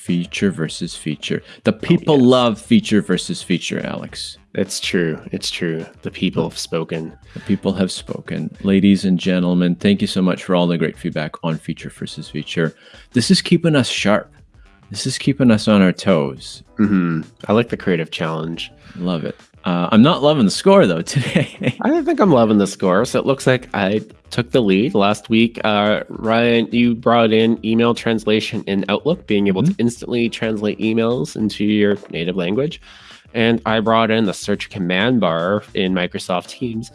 Feature versus feature. The people oh, yes. love feature versus feature, Alex. It's true. It's true. The people have spoken. The people have spoken. Ladies and gentlemen, thank you so much for all the great feedback on feature versus feature. This is keeping us sharp. This is keeping us on our toes. Mm-hmm. I like the creative challenge. Love it. Uh, I'm not loving the score though today. I think I'm loving the score. So it looks like I took the lead last week. Uh, Ryan, you brought in email translation in Outlook, being able mm-hmm. to instantly translate emails into your native language. And I brought in the search command bar in Microsoft Teams,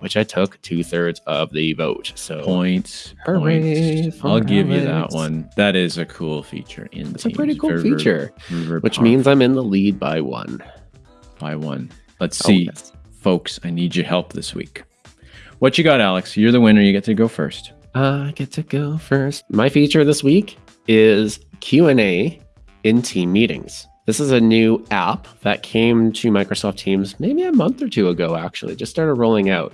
which I took two thirds of the vote. So points, points. I'll give you that one. That is a cool feature in. It's a pretty cool feature, which means I'm in the lead by one. By one. Let's oh, see, oh, yes. folks. I need your help this week. What you got, Alex? You're the winner. You get to go first. Uh, I get to go first. My feature this week is Q and A in team meetings. This is a new app that came to Microsoft Teams maybe a month or two ago, actually, just started rolling out.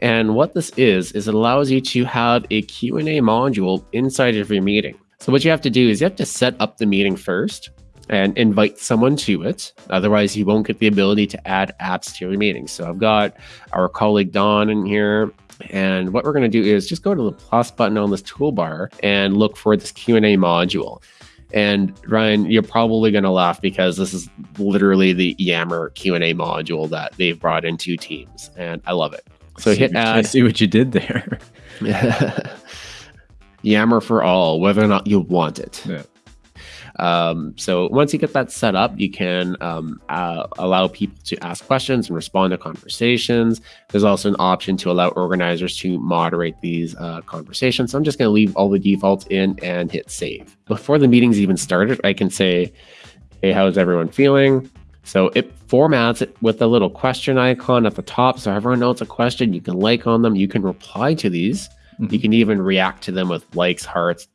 And what this is, is it allows you to have a Q&A module inside of your meeting. So what you have to do is you have to set up the meeting first and invite someone to it. Otherwise, you won't get the ability to add apps to your meeting. So I've got our colleague Don in here. And what we're going to do is just go to the plus button on this toolbar and look for this Q&A module. And Ryan, you're probably going to laugh because this is literally the Yammer Q&A module that they've brought into Teams, and I love it. So see, hit add. I see what you did there. Yammer for all, whether or not you want it. Yeah. Um, so once you get that set up, you can um, uh, allow people to ask questions and respond to conversations. There's also an option to allow organizers to moderate these uh, conversations. So I'm just going to leave all the defaults in and hit save. Before the meeting's even started, I can say, hey, how's everyone feeling? So it formats it with a little question icon at the top. So everyone knows a question. You can like on them. You can reply to these. Mm-hmm. You can even react to them with likes, hearts,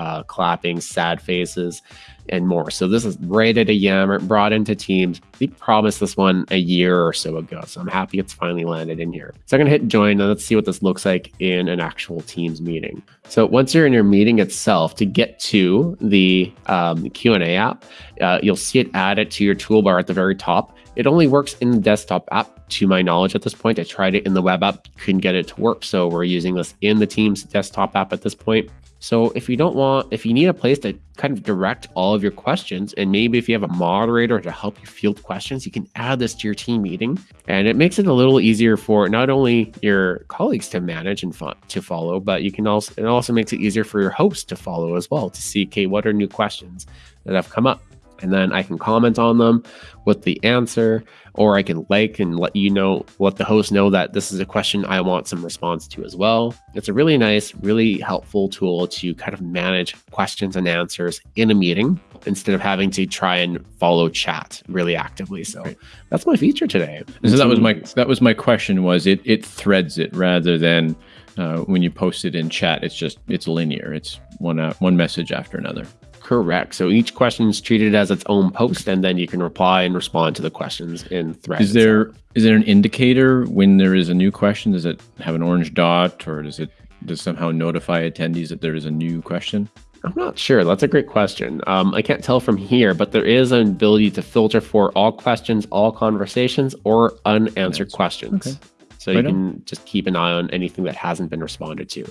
uh, clapping, sad faces, and more. So this is rated a Yammer, brought into Teams. We promised this one a year or so ago, so I'm happy it's finally landed in here. So I'm gonna hit join and let's see what this looks like in an actual Teams meeting. So once you're in your meeting itself, to get to the um, Q&A app, uh, you'll see it added to your toolbar at the very top. It only works in the desktop app, to my knowledge, at this point. I tried it in the web app, couldn't get it to work. So we're using this in the Teams desktop app at this point. So if you don't want, if you need a place to kind of direct all of your questions, and maybe if you have a moderator to help you field questions, you can add this to your team meeting. And it makes it a little easier for not only your colleagues to manage and fo- to follow, but you can also, it also makes it easier for your host to follow as well to see, okay, what are new questions that have come up? And then I can comment on them with the answer, or I can like and let you know, let the host know that this is a question I want some response to as well. It's a really nice, really helpful tool to kind of manage questions and answers in a meeting instead of having to try and follow chat really actively. So right. that's my feature today. So that was my that was my question was it it threads it rather than uh, when you post it in chat, it's just it's linear. It's one uh, one message after another. Correct. So each question is treated as its own post, and then you can reply and respond to the questions in threads. Is there is there an indicator when there is a new question? Does it have an orange dot, or does it does somehow notify attendees that there is a new question? I'm not sure. That's a great question. Um, I can't tell from here, but there is an ability to filter for all questions, all conversations, or unanswered questions. Okay. So right you can on. just keep an eye on anything that hasn't been responded to.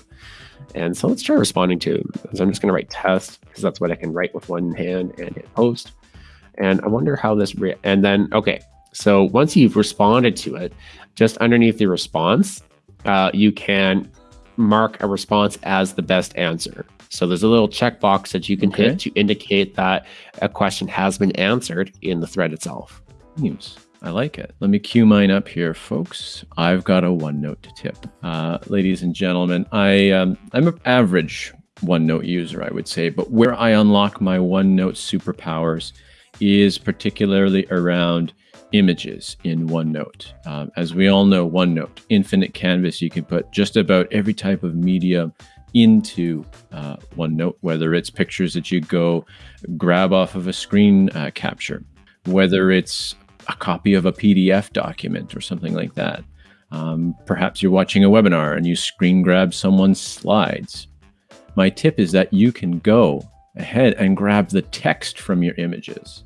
And so let's try responding to. So I'm just going to write test because that's what I can write with one hand and hit post. And I wonder how this, re- and then, okay. So once you've responded to it, just underneath the response, uh, you can mark a response as the best answer. So there's a little checkbox that you can okay. hit to indicate that a question has been answered in the thread itself. Seems I like it. Let me cue mine up here, folks. I've got a OneNote tip. Uh, ladies and gentlemen, I, um, I'm an average OneNote user, I would say, but where I unlock my OneNote superpowers is particularly around images in OneNote. Um, as we all know, OneNote, infinite canvas, you can put just about every type of media into uh, OneNote, whether it's pictures that you go grab off of a screen uh, capture, whether it's a copy of a PDF document or something like that. Um, perhaps you're watching a webinar and you screen grab someone's slides. My tip is that you can go ahead and grab the text from your images.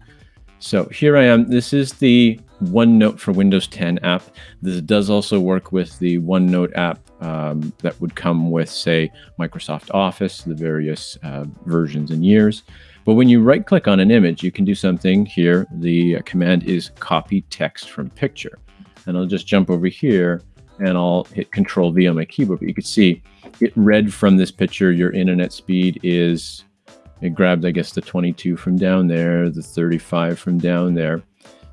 So here I am. This is the OneNote for Windows 10 app. This does also work with the OneNote app um, that would come with, say, Microsoft Office, the various uh, versions and years. But when you right click on an image, you can do something here. The command is copy text from picture. And I'll just jump over here and I'll hit Control V on my keyboard. But you can see it read from this picture. Your internet speed is it grabbed, I guess, the 22 from down there, the 35 from down there.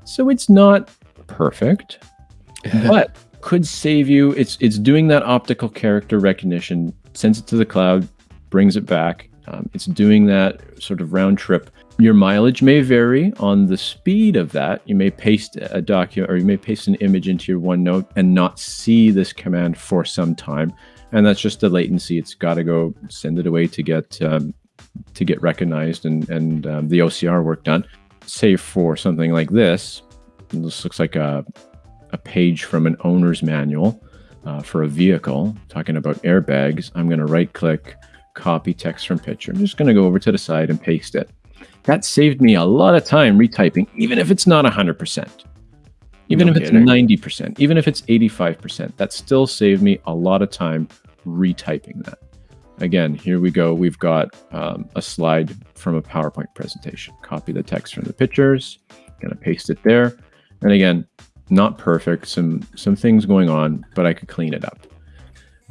So it's not perfect, but could save you. It's it's doing that optical character recognition, sends it to the cloud, brings it back. Um, it's doing that sort of round trip. Your mileage may vary on the speed of that. You may paste a document or you may paste an image into your OneNote and not see this command for some time. And that's just the latency. It's got to go send it away to get um, to get recognized and, and um, the OCR work done. Say for something like this, this looks like a, a page from an owner's manual uh, for a vehicle talking about airbags. I'm going to right click, copy text from picture. I'm just going to go over to the side and paste it. That saved me a lot of time retyping, even if it's not 100%. Even no if kidding. it's 90%, even if it's 85%, that still saved me a lot of time retyping that. Again, here we go. We've got um, a slide from a PowerPoint presentation. Copy the text from the pictures, gonna paste it there. And again, not perfect, some some things going on, but I could clean it up.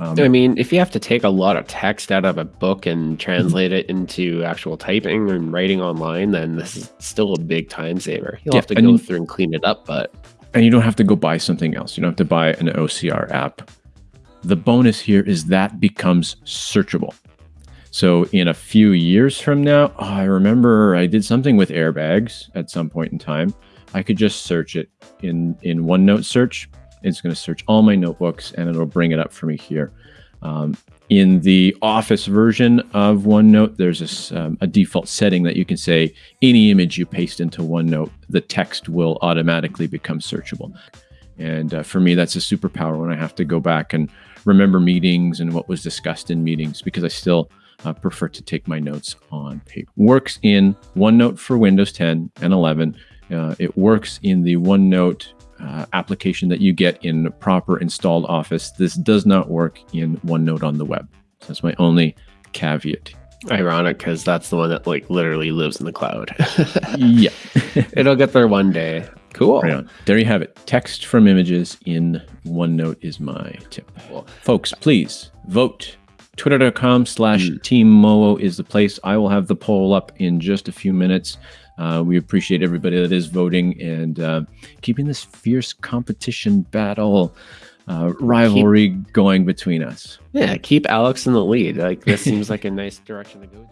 Um, I mean, if you have to take a lot of text out of a book and translate it into actual typing and writing online, then this is still a big time saver. You'll yeah, have to go through and clean it up, but and you don't have to go buy something else. You don't have to buy an OCR app the bonus here is that becomes searchable. So in a few years from now, oh, I remember I did something with airbags at some point in time. I could just search it in in OneNote search. It's going to search all my notebooks and it'll bring it up for me here. Um, in the Office version of OneNote, there's a, um, a default setting that you can say any image you paste into OneNote, the text will automatically become searchable. And uh, for me, that's a superpower when I have to go back and remember meetings and what was discussed in meetings because I still uh, prefer to take my notes on paper. Works in OneNote for Windows 10 and 11. Uh, it works in the OneNote uh, application that you get in proper installed Office. This does not work in OneNote on the web. So that's my only caveat. Ironic because that's the one that like literally lives in the cloud. yeah. It'll get there one day. Cool. Right there you have it. Text from images in OneNote is my tip. Cool. Folks, please vote. Twitter.com slash mm. Team Moho is the place. I will have the poll up in just a few minutes. Uh, we appreciate everybody that is voting and uh, keeping this fierce competition battle uh, rivalry keep, going between us. Yeah, keep Alex in the lead. Like this seems like a nice direction to go.